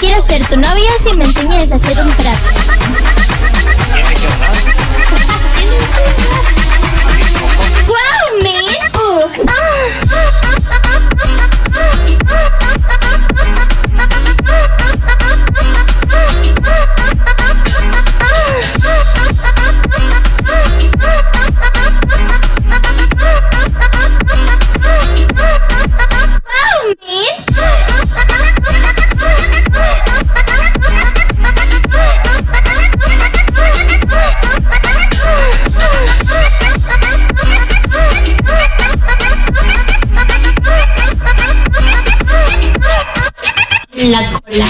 quiero ser tu novia si me enseñas a hacer un trapo. la cola.